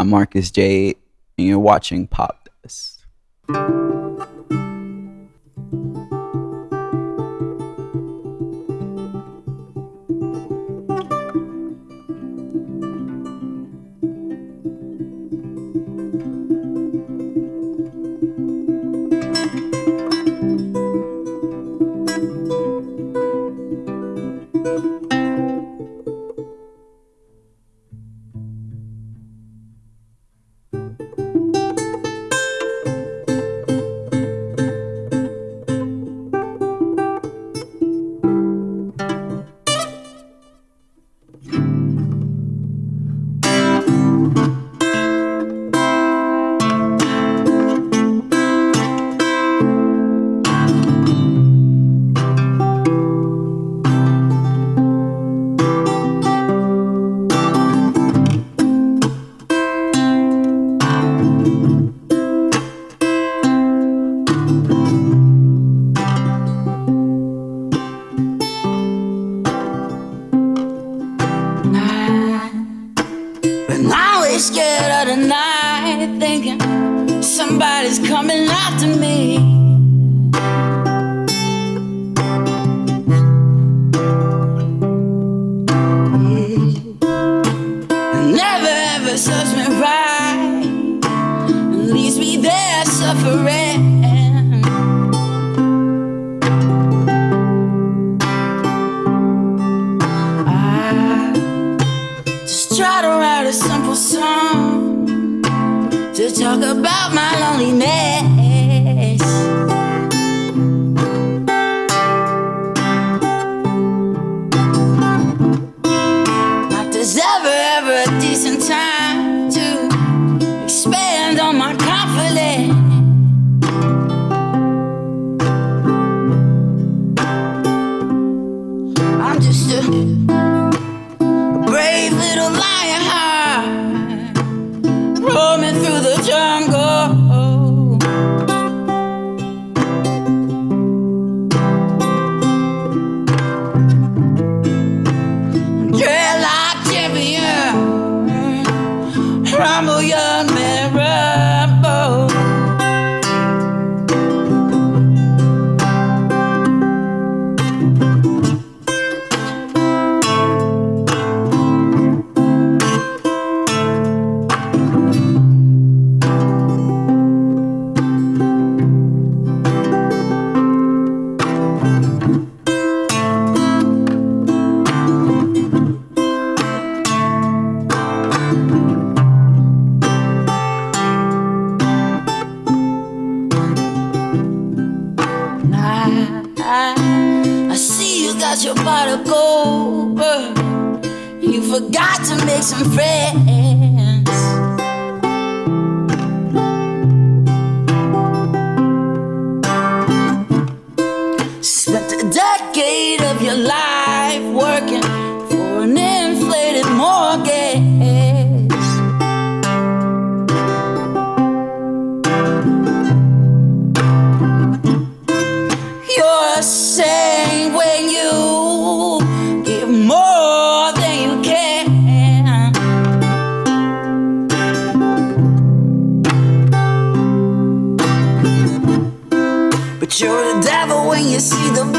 I'm Marcus Jade, and you're watching Pop This. been lied to me. pot of gold. You forgot to make some friends. see the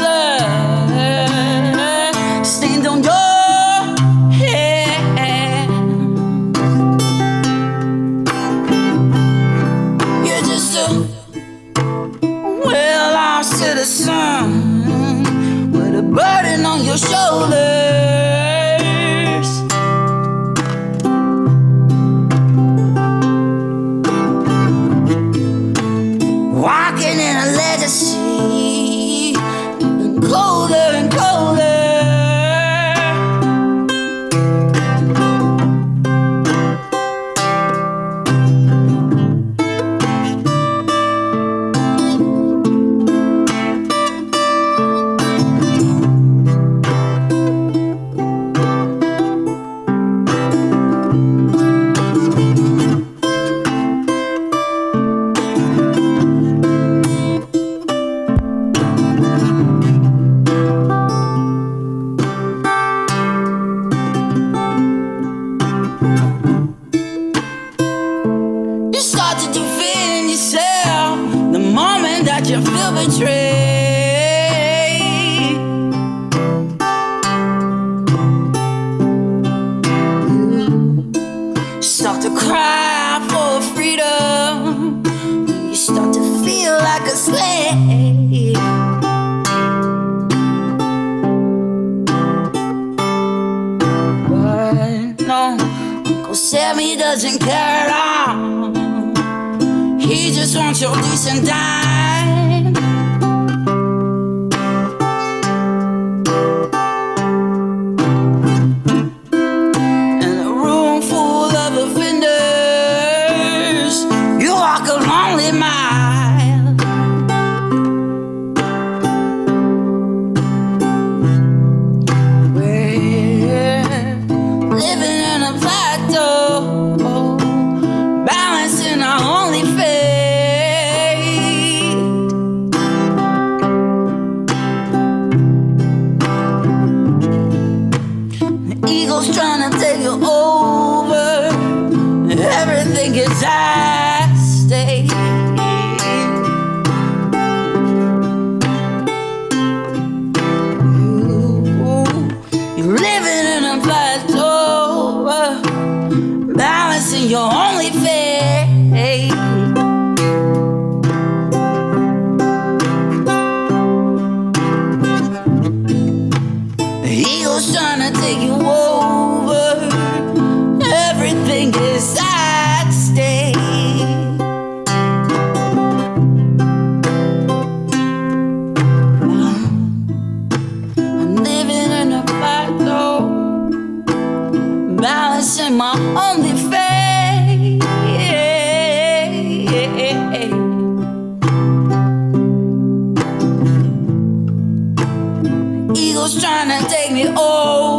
start to cry for freedom. You start to feel like a slave. But no, Uncle Sammy doesn't care at all. He just wants your decent dime. trying to take me over.